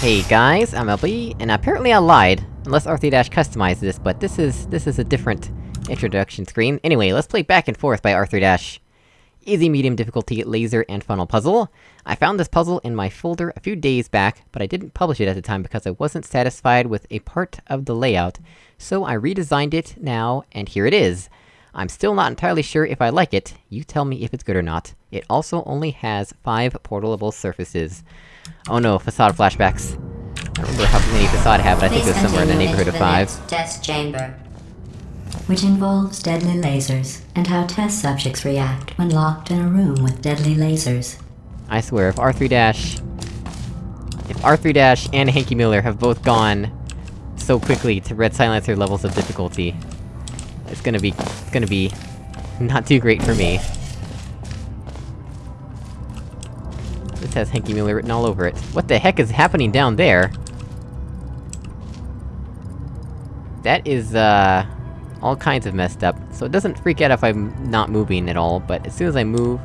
Hey guys, I'm LB, and apparently I lied. Unless R3 Dash customized this, but this is- this is a different introduction screen. Anyway, let's play Back and Forth by R3 Dash. Easy medium difficulty laser and funnel puzzle. I found this puzzle in my folder a few days back, but I didn't publish it at the time because I wasn't satisfied with a part of the layout. So I redesigned it now, and here it is. I'm still not entirely sure if I like it, you tell me if it's good or not. It also only has 5 portalable surfaces. Oh no, facade flashbacks. I don't remember how many facade I have, but I think it was somewhere in the neighborhood of 5. Test chamber. which involves deadly lasers and how test subjects react when locked in a room with deadly lasers. I swear, if R3 Dash... If R3 Dash and Hanky Miller have both gone so quickly to Red Silencer levels of difficulty, it's gonna be... it's gonna be... not too great for me. This has Hanky Miller written all over it. What the heck is happening down there? That is, uh... all kinds of messed up. So it doesn't freak out if I'm not moving at all, but as soon as I move...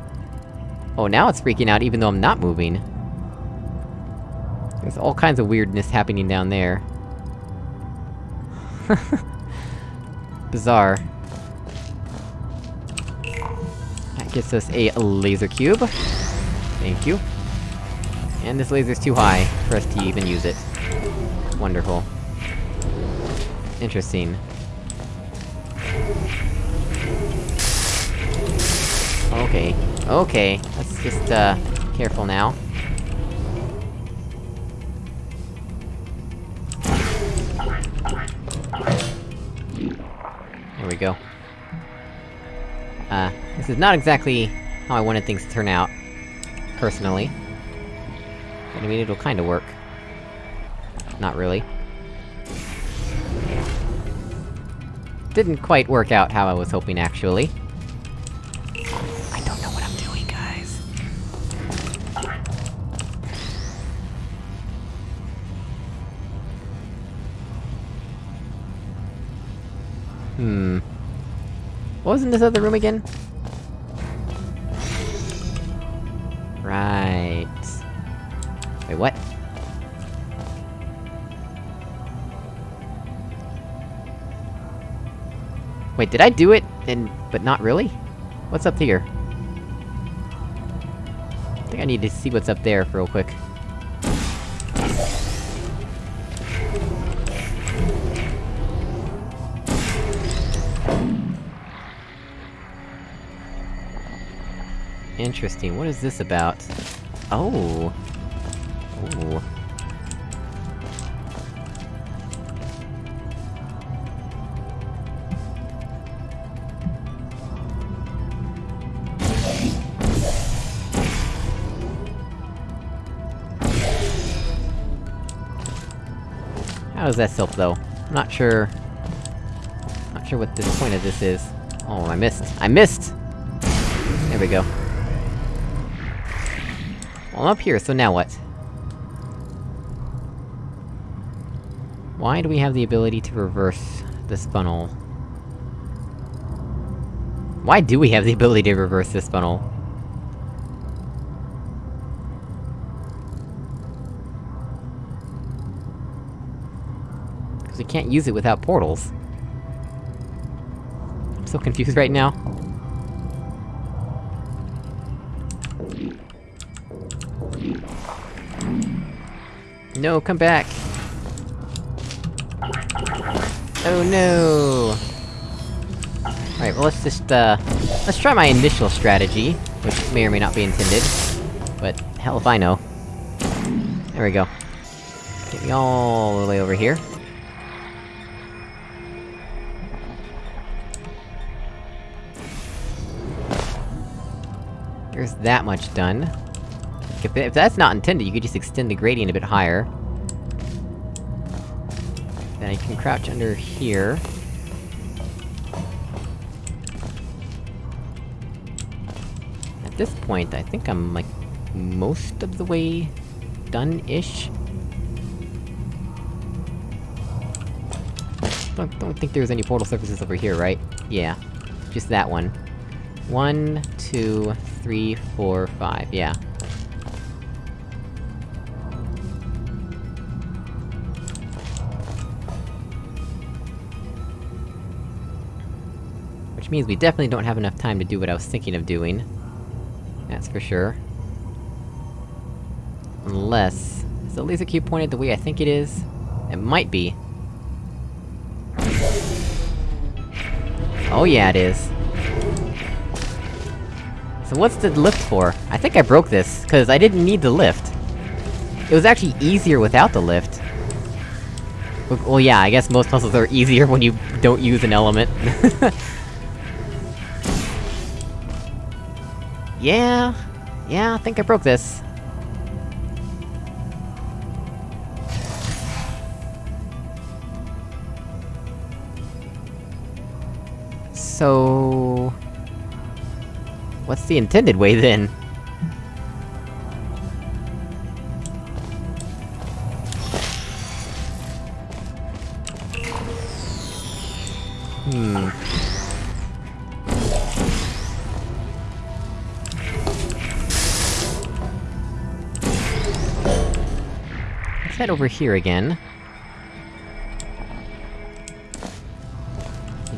Oh, now it's freaking out even though I'm not moving. There's all kinds of weirdness happening down there. Bizarre. That gets us a laser cube. Thank you. And this laser's too high for us to even use it. Wonderful. Interesting. Okay. Okay. Let's just, uh, careful now. There we go. Uh, this is not exactly how I wanted things to turn out, personally. I mean, it'll kinda work. Not really. Didn't quite work out how I was hoping, actually. I don't know what I'm doing, guys. Hmm... What was in this other room again? Wait, what? Wait, did I do it, and- but not really? What's up here? I think I need to see what's up there real quick. Interesting, what is this about? Oh! Ooh. How does that help, though? I'm not sure... Not sure what the point of this is. Oh, I missed! I missed! There we go. Well, I'm up here, so now what? Why do we have the ability to reverse this funnel? Why do we have the ability to reverse this funnel? Because we can't use it without portals. I'm so confused right now. No, come back! Oh no! Alright, well let's just, uh... Let's try my initial strategy, which may or may not be intended. But, hell if I know. There we go. Get me all the way over here. There's that much done. If, if that's not intended, you could just extend the gradient a bit higher. I can crouch under here. At this point, I think I'm, like, most of the way... done-ish? Don't, don't think there's any portal surfaces over here, right? Yeah. Just that one. One, two, three, four, five, yeah. Which means we definitely don't have enough time to do what I was thinking of doing. That's for sure. Unless... Is the laser cube pointed the way I think it is? It might be. Oh yeah, it is. So what's the lift for? I think I broke this, cause I didn't need the lift. It was actually easier without the lift. Well, yeah, I guess most puzzles are easier when you don't use an element. yeah... Yeah, I think I broke this. So... What's the intended way, then? Let's head over here again.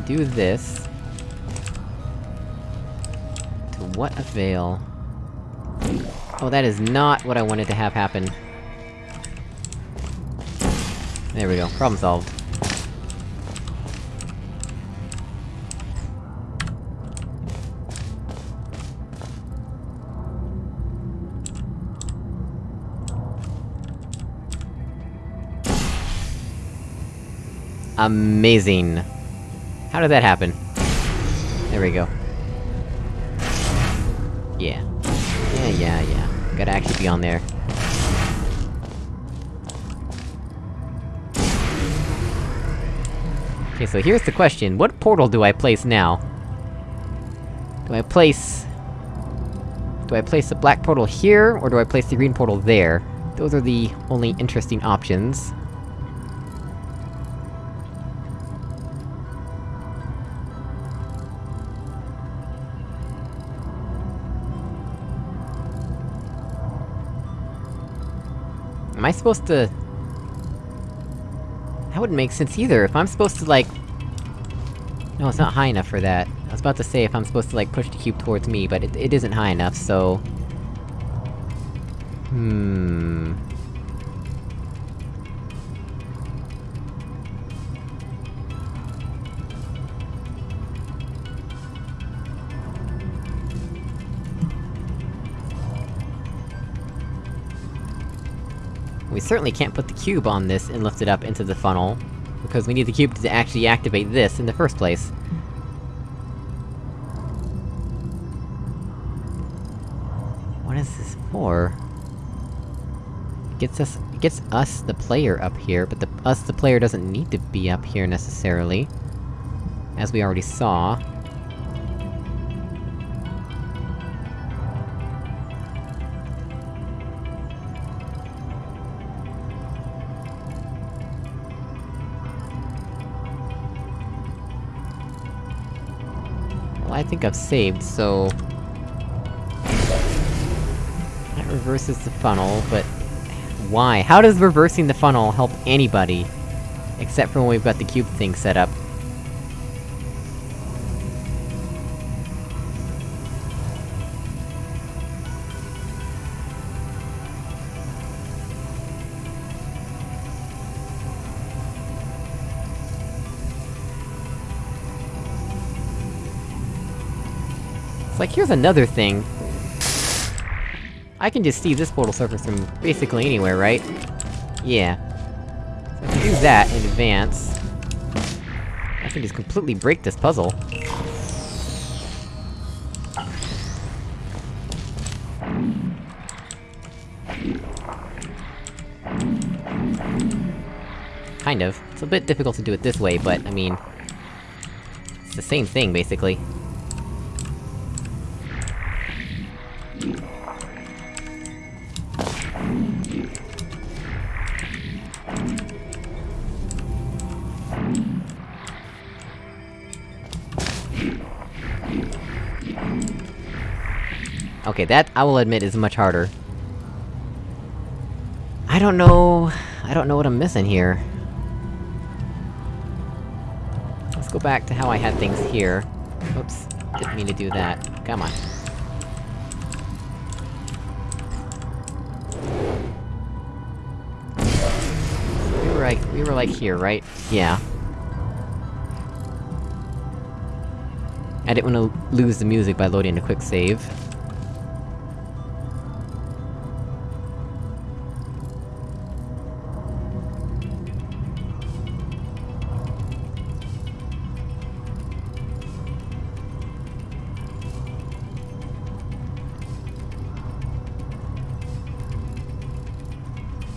Do this. To what avail? Oh, that is not what I wanted to have happen. There we go, problem solved. Amazing. How did that happen? There we go. Yeah. Yeah, yeah, yeah. Gotta actually be on there. Okay, so here's the question, what portal do I place now? Do I place... Do I place the black portal here, or do I place the green portal there? Those are the only interesting options. I supposed to... That wouldn't make sense either, if I'm supposed to, like... No, it's not high enough for that. I was about to say if I'm supposed to, like, push the cube towards me, but it, it isn't high enough, so... Hmm... We certainly can't put the cube on this and lift it up into the funnel, because we need the cube to actually activate this in the first place. What is this for? It gets us- gets us, the player, up here, but the- us, the player, doesn't need to be up here, necessarily. As we already saw. I think I've saved, so... That reverses the funnel, but... Why? How does reversing the funnel help anybody? Except for when we've got the cube thing set up. Like, here's another thing. I can just see this portal surface from basically anywhere, right? Yeah. So if do that in advance... I can just completely break this puzzle. Kind of. It's a bit difficult to do it this way, but, I mean... It's the same thing, basically. Okay, that, I will admit, is much harder. I don't know... I don't know what I'm missing here. Let's go back to how I had things here. Oops, didn't mean to do that. Come on. Like- we were like here, right? Yeah. I didn't wanna lose the music by loading a quick save.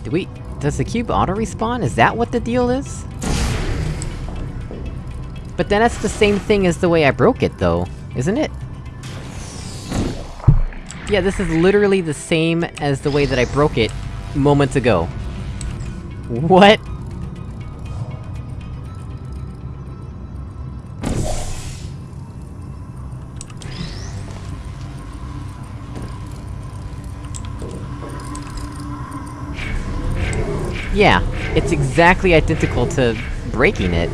Do we- does the cube auto-respawn? Is that what the deal is? But then that's the same thing as the way I broke it, though, isn't it? Yeah, this is literally the same as the way that I broke it moments ago. What? Yeah, it's exactly identical to breaking it.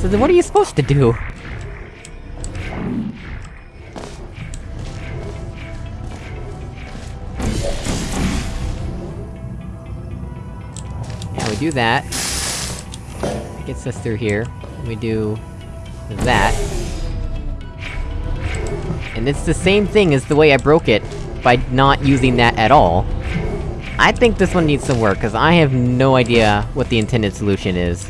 So then what are you supposed to do? Yeah, we do that. That gets us through here. We do... that. And it's the same thing as the way I broke it, by not using that at all. I think this one needs some work, cause I have no idea what the intended solution is.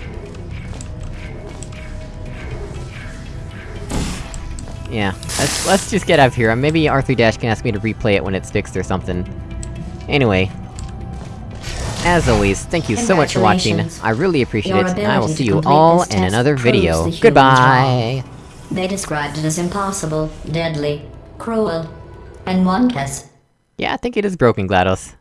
Yeah, let's- let's just get out of here, maybe R3- Dash can ask me to replay it when it's fixed or something. Anyway. As always, thank you so much for watching, I really appreciate it, and I will see you all in another video. Goodbye! They described it as impossible, deadly, cruel, and one case Yeah, I think it is broken, GLaDOS.